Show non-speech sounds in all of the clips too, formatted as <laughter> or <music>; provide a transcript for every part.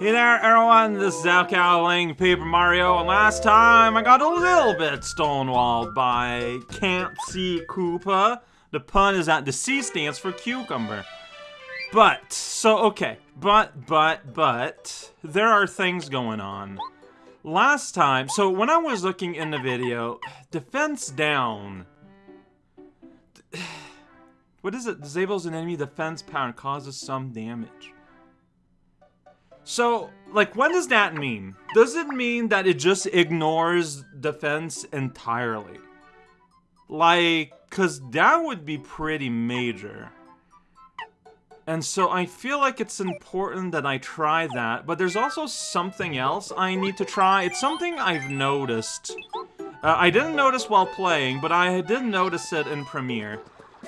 Hey there everyone, this is playing Paper Mario, and last time I got a little bit stonewalled by Kent C. Koopa. The pun is that the C stands for cucumber. But, so okay, but, but, but, there are things going on. Last time, so when I was looking in the video, defense down. <sighs> What is it? Disables an enemy defense power and causes some damage. So, like, what does that mean? Does it mean that it just ignores defense entirely? Like, cause that would be pretty major. And so I feel like it's important that I try that, but there's also something else I need to try. It's something I've noticed. Uh, I didn't notice while playing, but I did notice it in Premiere.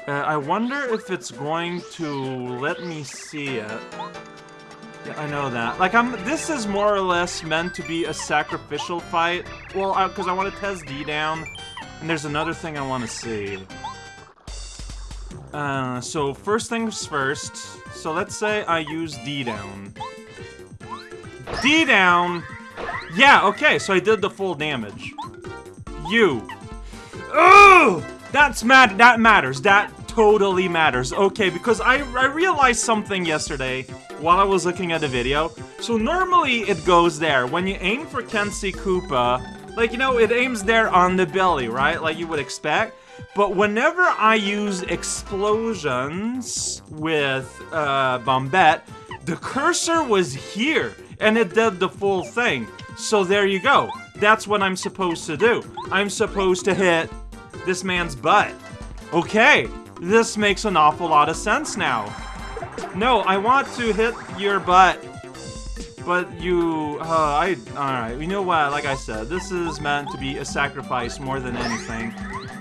Uh, I wonder if it's going to let me see it. Yeah, I know that. Like, I'm. This is more or less meant to be a sacrificial fight. Well, because I, want to test D down, and there's another thing I want to see. Uh, so first things first. So let's say I use D down. D down. Yeah. Okay. So I did the full damage. You. Oh, that's mad. That matters. That totally matters. Okay, because I I realized something yesterday while I was looking at the video. So normally it goes there. When you aim for Kent Koopa, like, you know, it aims there on the belly, right? Like you would expect. But whenever I use explosions with uh, Bombette, the cursor was here, and it did the full thing. So there you go. That's what I'm supposed to do. I'm supposed to hit this man's butt. Okay, this makes an awful lot of sense now. No, I want to hit your butt. But you, uh, I, alright, you know what, like I said, this is meant to be a sacrifice more than anything.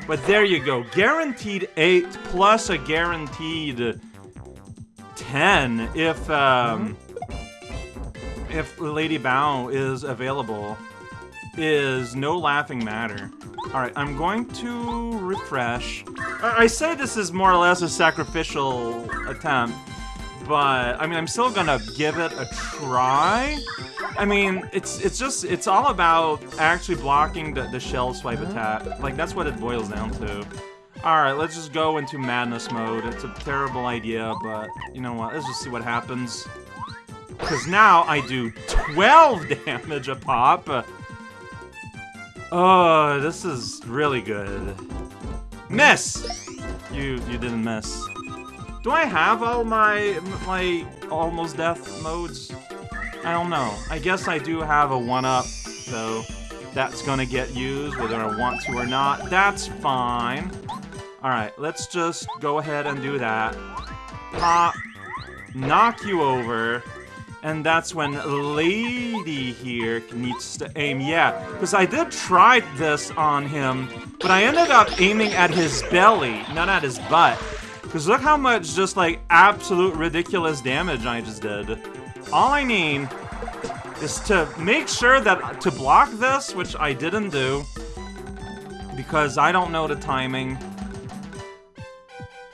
But there you go, guaranteed 8 plus a guaranteed 10 if, um, if Lady Bow is available is no laughing matter. Alright, I'm going to refresh. I, I say this is more or less a sacrificial attempt, but I mean, I'm still gonna give it a try. I mean, it's it's just it's all about actually blocking the, the shell swipe mm-hmm. attack. Like that's what it boils down to. Alright, let's just go into madness mode. It's a terrible idea, but you know what? Let's just see what happens. Because now I do 12 <laughs> damage a pop. Oh, this is really good. Miss! You you didn't miss. Do I have all my, my almost death modes? I don't know. I guess I do have a 1-up, though. That's gonna get used, whether I want to or not. That's fine. Alright, let's just go ahead and do that. Pop. Knock you over. And that's when Lady here needs to aim. Yeah, because I did try this on him, but I ended up aiming at his belly, not at his butt. Because look how much just, like, absolute ridiculous damage I just did. All I need is to make sure that uh, to block this, which I didn't do, because I don't know the timing.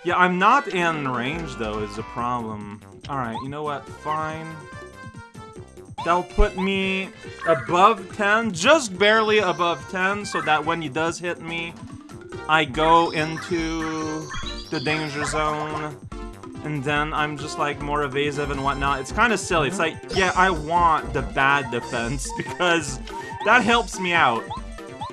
Yeah, I'm not in range, though, is a problem. Alright, you know what? Fine. That'll put me above 10, just barely above 10, so that when he does hit me, I go into the danger zone, and then I'm just like more evasive and whatnot. It's kind of silly. It's like, yeah, I want the bad defense <laughs> because that helps me out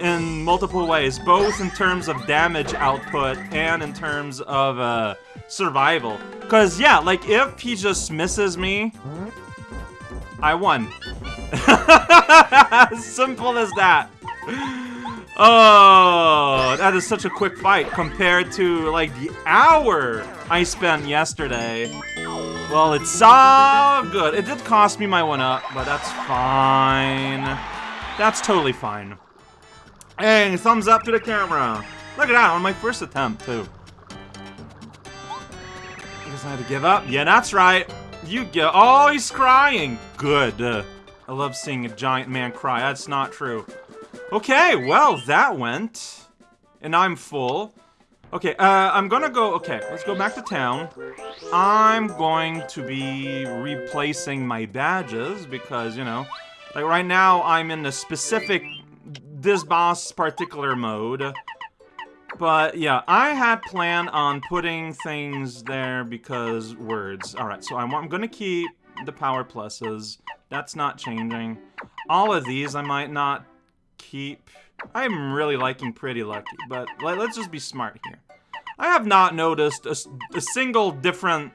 in multiple ways, both in terms of damage output and in terms of uh, survival. Because, yeah, like, if he just misses me, I won. <laughs> Simple as that. Oh, that is such a quick fight compared to, like, the hour I spent yesterday. Well, it's all good. It did cost me my one up, but that's fine. That's totally fine. Hey, thumbs up to the camera. Look at that, on my first attempt, too. I guess I had to give up. Yeah, that's right. You get. Oh, he's crying. Good. I love seeing a giant man cry. That's not true. Okay, well, that went. And I'm full. Okay, uh, I'm gonna go... Okay, let's go back to town. I'm going to be replacing my badges because, you know... Like, right now, I'm in the specific... This boss particular mode. But, yeah, I had planned on putting things there because words. Alright, so I'm, I'm gonna keep the power pluses. That's not changing. All of these I might not keep... I'm really liking Pretty Lucky, but let, us just be smart here. I have not noticed a, a single different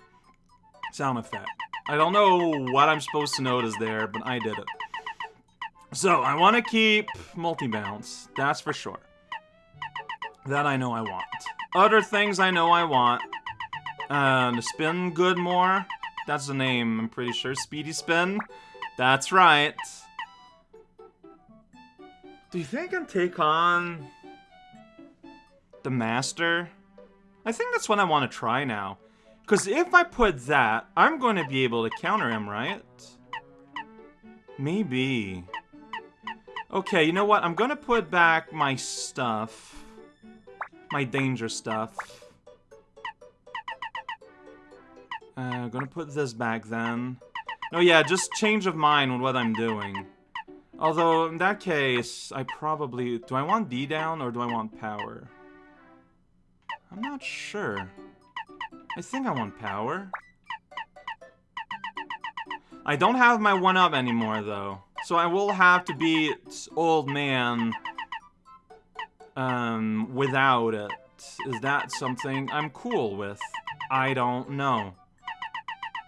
sound effect. I don't know what I'm supposed to notice there, but I did it. So, I want to keep multi-bounce. That's for sure. That I know I want. Other things I know I want. Uh, spin good more. That's the name, I'm pretty sure. Speedy spin. That's right. Do you think I can take on the master? I think that's what I want to try now. Because if I put that, I'm going to be able to counter him, right? Maybe. Okay, you know what? I'm going to put back my stuff. My danger stuff. Uh, I'm going to put this back then. Oh yeah, just change of mind on what I'm doing. Although, in that case, I probably... Do I want D down or do I want power? I'm not sure. I think I want power. I don't have my 1-up anymore, though. So I will have to be old man um, without it. Is that something I'm cool with? I don't know.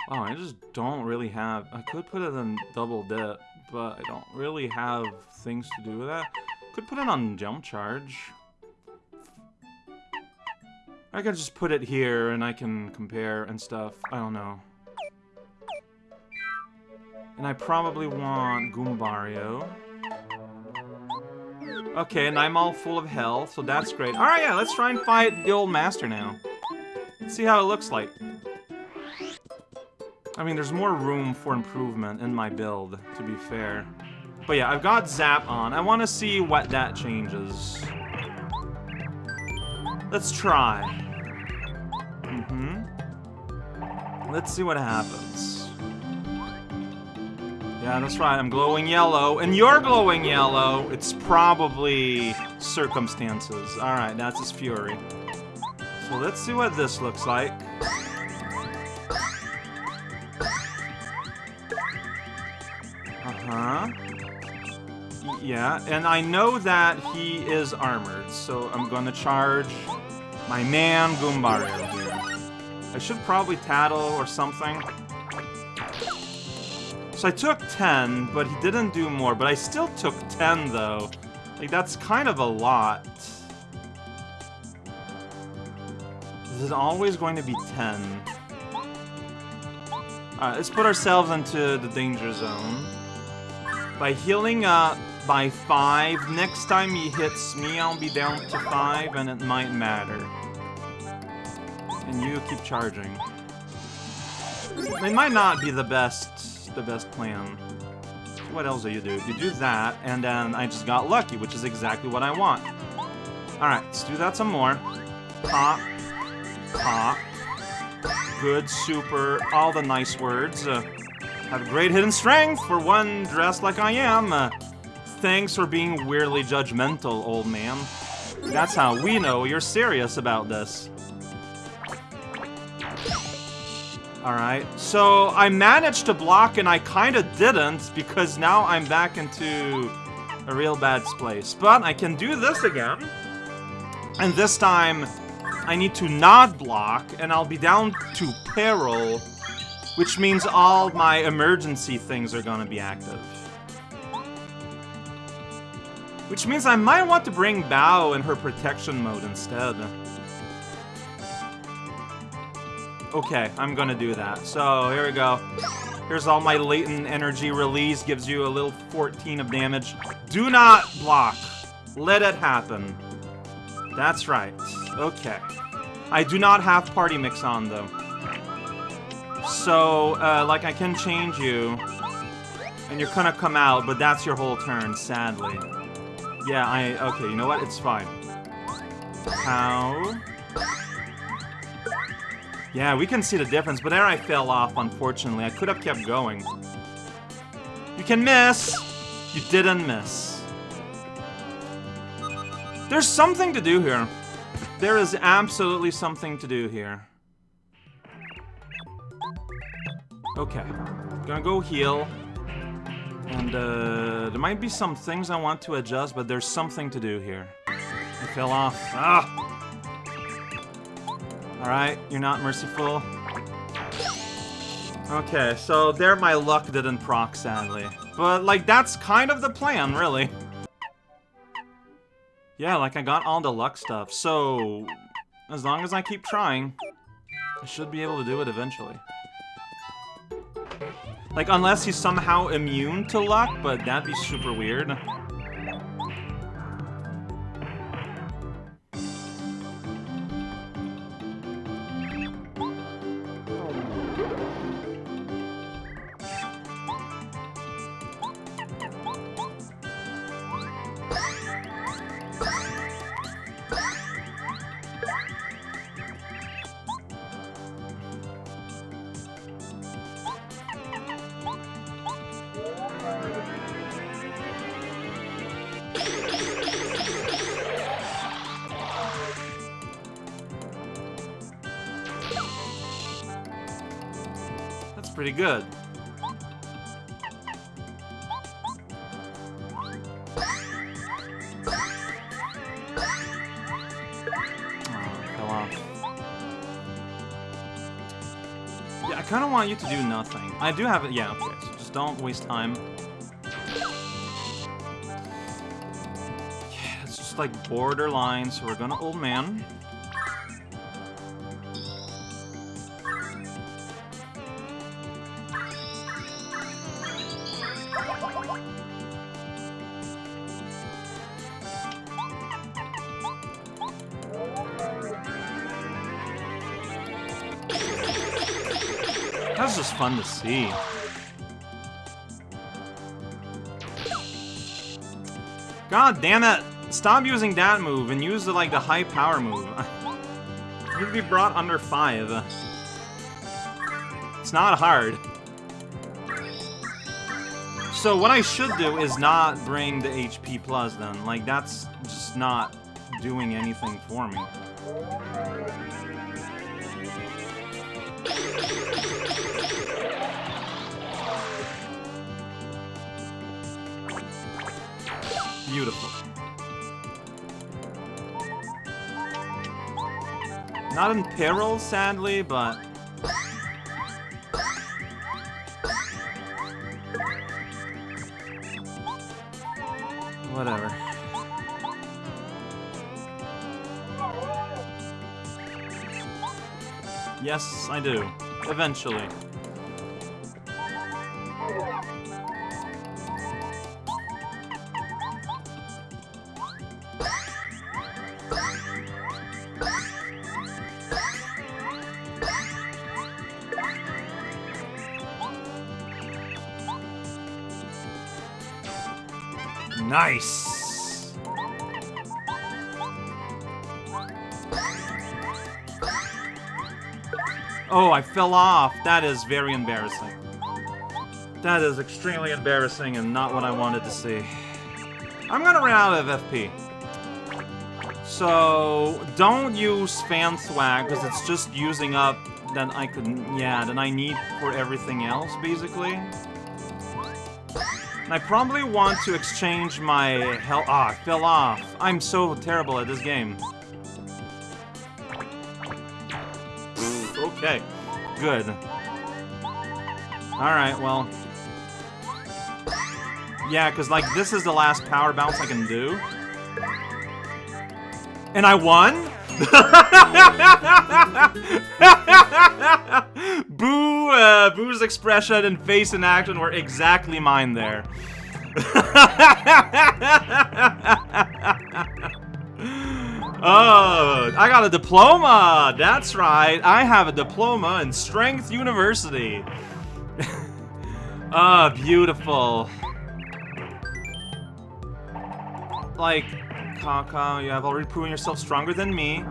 Oh, I just don't really have... I could put it in double dip but I don't really have things to do with that. Could put it on jump charge. I could just put it here and I can compare and stuff. I don't know. And I probably want Goombario. Okay, and I'm all full of health, so that's great. Alright, yeah, let's try and fight the old master now. Let's see how it looks like. I mean, there's more room for improvement in my build, to be fair. But yeah, I've got Zap on. I want to see what that changes. Let's try. Mm-hmm. Let's see what happens. Yeah, that's right. I'm glowing yellow. And you're glowing yellow. It's probably circumstances. Alright, that's his fury. So let's see what this looks like. Uh-huh. Yeah, and I know that he is armored, so I'm gonna charge my man Goombario here. I should probably tattle or something. So I took 10, but he didn't do more, but I still took 10 though. Like, that's kind of a lot. This is always going to be 10? Alright, let's put ourselves into the danger zone. By healing up by 5, next time he hits me, I'll be down to 5, and it might matter. And you keep charging. It might not be the best, the best plan. What else do you do? You do that, and then I just got lucky, which is exactly what I want. Alright, let's do that some more. Pop. Pop. Good, super, all the nice words. Uh, have great hidden strength for one dressed like I am. Uh, thanks for being weirdly judgmental, old man. That's how we know you're serious about this. Alright, so I managed to block and I kinda didn't because now I'm back into a real bad place. But I can do this again. And this time, I need to not block and I'll be down to peril which means all my emergency things are gonna be active. Which means I might want to bring Bow in her protection mode instead. Okay, I'm gonna do that. So, here we go. Here's all my latent energy release, gives you a little 14 of damage. Do not block. Let it happen. That's right. Okay. I do not have Party Mix on, though. So, uh, like, I can change you, and you're gonna come out, but that's your whole turn, sadly. Yeah, I... Okay, you know what? It's fine. How? Yeah, we can see the difference, but there I fell off, unfortunately. I could have kept going. You can miss! You didn't miss. There's something to do here. There is absolutely something to do here. Okay. Gonna go heal. And, uh, there might be some things I want to adjust, but there's something to do here. I fell off. Ah! Alright, you're not merciful. Okay, so there my luck didn't proc, sadly. But, like, that's kind of the plan, really. Yeah, like, I got all the luck stuff, so... As long as I keep trying, I should be able to do it eventually. Like, unless he's somehow immune to luck, but that'd be super weird. Pretty good. Oh, yeah, I kind of want you to do nothing. I do have it. Yeah, okay. So just don't waste time. Yeah, it's just like borderline. So we're gonna old man. That's just fun to see. God damn it! Stop using that move and use the, like, the high power move. <laughs> You'd be brought under 5. It's not hard. So what I should do is not bring the HP plus then. Like, that's just not doing anything for me. Beautiful. Not in peril, sadly, but... Yes, I do. Eventually. Oh, I fell off. That is very embarrassing. That is extremely embarrassing and not what I wanted to see. I'm gonna run out of FP. So, don't use Fan Thwack, because it's just using up that I could, yeah, that I need for everything else, basically. And I probably want to exchange my health- Ah, I fell off. I'm so terrible at this game. okay, good. Alright, well... Yeah, because, like, this is the last power bounce I can do. And I won? <laughs> Boo, uh, Boo's expression and face and action were exactly mine there. <laughs> oh, I got a diploma! That's right, I have a diploma in Strength University. Ah, <laughs> oh, beautiful. Like, Kaka, you have already proven yourself stronger than me.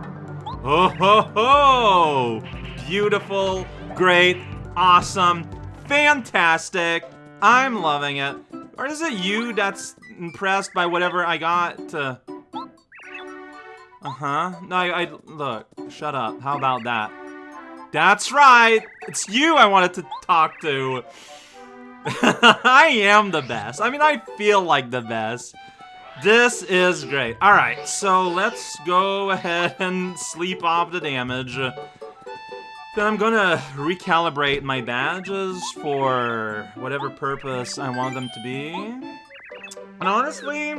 Oh ho ho! Beautiful, great, awesome, fantastic. I'm loving it. Or is it you that's impressed by whatever I got to... Uh-huh. No, I, I... Look, shut up. How about that? That's right! It's you I wanted to talk to! <laughs> I am the best. I mean, I feel like the best. This is great. Alright, so let's go ahead <laughs> and sleep off the damage. Then I'm gonna recalibrate my badges for whatever purpose I want them to be. And honestly,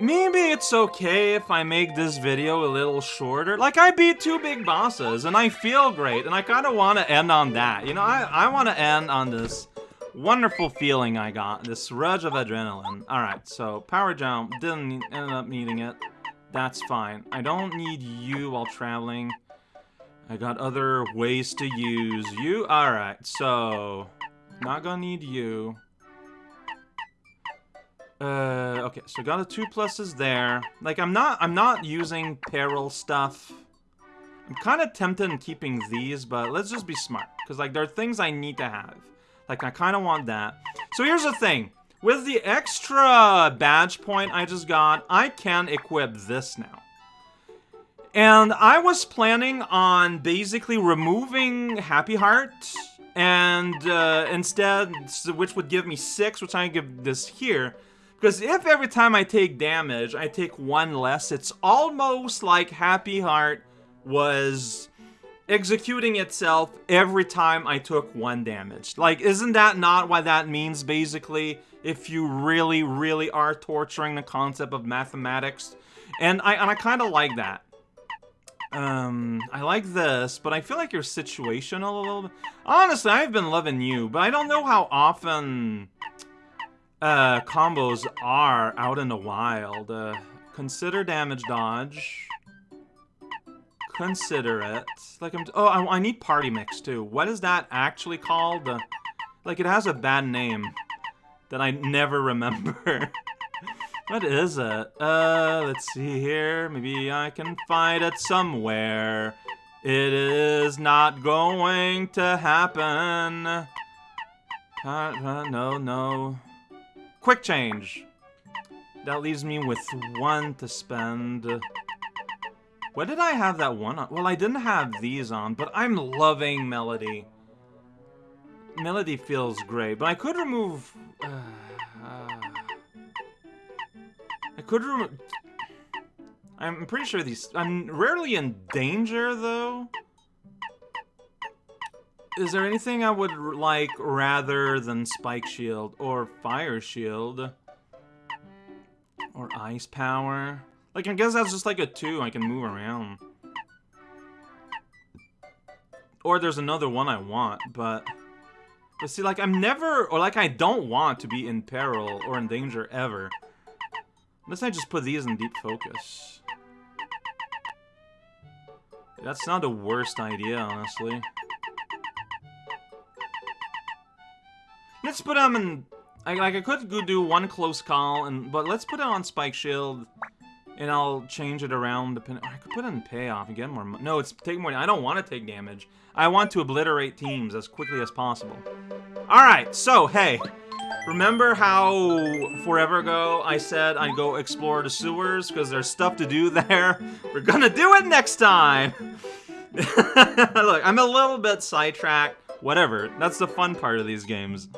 maybe it's okay if I make this video a little shorter. Like, I beat two big bosses, and I feel great, and I kind of want to end on that. You know, I, I want to end on this wonderful feeling I got, this rush of adrenaline. Alright, so power jump, didn't end up needing it. That's fine. I don't need you while traveling. I got other ways to use you. Alright, so... Not gonna need you. Uh, okay, so got a two pluses there. Like, I'm not, I'm not using peril stuff. I'm kind of tempted in keeping these, but let's just be smart. Because, like, there are things I need to have. Like, I kind of want that. So here's the thing. With the extra badge point I just got, I can equip this now. And I was planning on basically removing Happy Heart and uh, instead, which would give me six, which I give this here. Because if every time I take damage, I take one less, it's almost like Happy Heart was executing itself every time I took one damage. Like, isn't that not what that means, basically? If you really, really are torturing the concept of mathematics. And I, and I kind of like that. Um, I like this, but I feel like you're situational a little bit. Honestly, I've been loving you, but I don't know how often uh, combos are out in the wild. Uh, consider damage dodge. Consider it. Like I'm. Oh, I, I, need party mix too. What is that actually called? Uh, like it has a bad name that I never <laughs> remember. What is it? Uh, let's see here. Maybe I can find it somewhere. It is not going to happen. Uh, uh, no, no. Quick change. That leaves me with one to spend. What did I have that one on? Well, I didn't have these on, but I'm loving Melody. Melody feels great, but I could remove... Uh, I could remove... I'm pretty sure these... I'm rarely in danger, though. Is there anything I would like rather than Spike Shield or Fire Shield? Or Ice Power? Like, I guess that's just like a 2. I can move around. Or there's another one I want, but... But see, like, I'm never... Or, like, I don't want to be in peril or in danger ever. Unless I just put these in deep focus. That's not the worst idea, honestly. Let's put them in... I, like, I could do one close call, and but let's put it on Spike Shield, and I'll change it around. Depending, I could put in Payoff and get more... No, it's take more... I don't want to take damage. I want to obliterate teams as quickly as possible. Alright, so, hey... Remember how forever ago I said I'd go explore the sewers because there's stuff to do <laughs> there? We're gonna do it next time! <laughs> Look, I'm a little bit sidetracked. Whatever, that's the fun part of these games.